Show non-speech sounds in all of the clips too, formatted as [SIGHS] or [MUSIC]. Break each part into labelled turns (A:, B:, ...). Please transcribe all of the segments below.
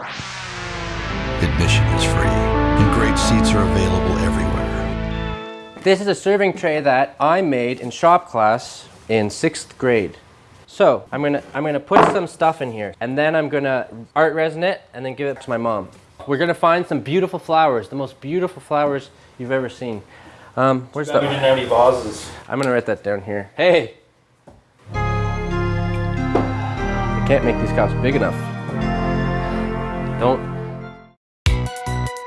A: Admission is free, and great seats are available everywhere.
B: This is a serving tray that I made in shop class in sixth grade. So I'm gonna I'm gonna put some stuff in here, and then I'm gonna art resin it, and then give it to my mom. We're gonna find some beautiful flowers, the most beautiful flowers you've ever seen. Um, where's
C: We
B: the?
C: didn't have any vases.
B: I'm gonna write that down here. Hey, I can't make these cups big enough. Don't.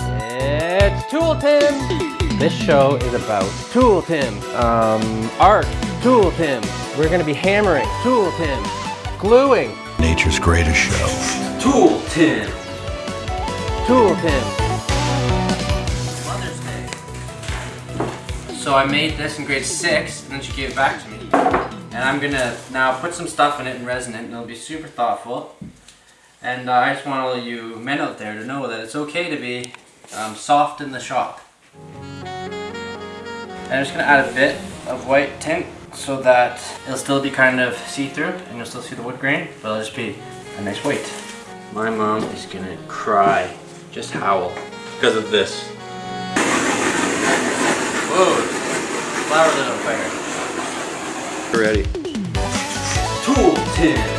B: It's Tool Tim. This show is about Tool Tim, um, art, Tool Tim. We're gonna be hammering, Tool Tim, gluing,
A: Nature's greatest show.
C: Tool Tim.
B: Tool Tim. Mother's Day. So I made this in grade six, and then she gave it back to me. And I'm gonna now put some stuff in it and resin it, and it'll be super thoughtful. And uh, I just want all you men out there to know that it's okay to be um, soft in the shop. And I'm just gonna add a bit of white tint so that it'll still be kind of see-through, and you'll still see the wood grain, but it'll just be a nice white. My mom is gonna cry, just howl.
C: Because of this.
B: Whoa, flower lit on fire.
A: Ready?
C: Tool tin.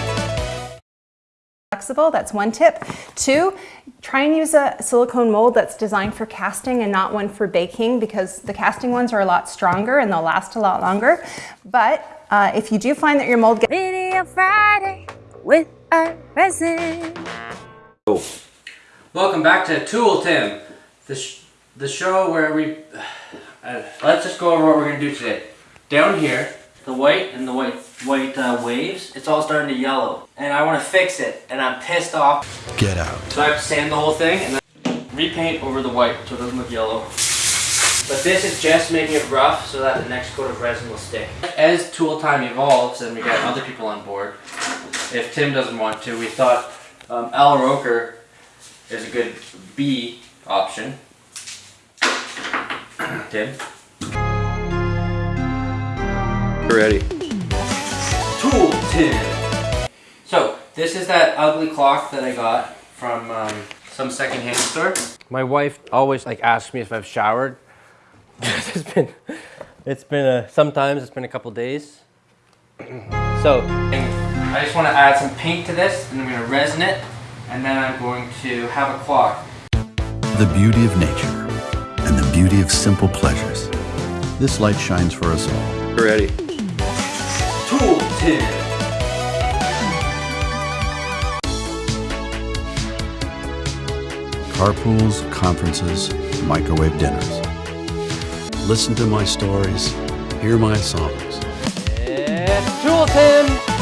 D: Flexible, that's one tip. Two, try and use a silicone mold that's designed for casting and not one for baking because the casting ones are a lot stronger and they'll last a lot longer. But uh, if you do find that your mold gets
E: Video Friday with a resin.
B: Welcome back to Tool Tim, the, sh- the show where we. [SIGHS] Uh, let's just go over what we're gonna do today. Down here, the white and the white white uh, waves, it's all starting to yellow, and I want to fix it, and I'm pissed off.
A: Get out.
B: So I have to sand the whole thing and then repaint over the white so it doesn't look yellow. But this is just making it rough so that the next coat of resin will stick. As tool time evolves and we get other people on board, if Tim doesn't want to, we thought um, Al Roker is a good B option. [CLEARS THROAT] Tim?
A: Ready?
C: Tool tin.
B: So, this is that ugly clock that I got from um, some secondhand store. My wife always like asks me if I've showered. [LAUGHS] it's been, it's been a, sometimes it's been a couple days. [CLEARS THROAT] so, I just want to add some paint to this, and I'm going to resin it, and then I'm going to have a clock.
A: The beauty of nature and the beauty of simple pleasures. This light shines for us all. Ready?
C: Tin.
A: Carpools, conferences, microwave dinners. Listen to my stories, hear my songs.
B: It's Tim!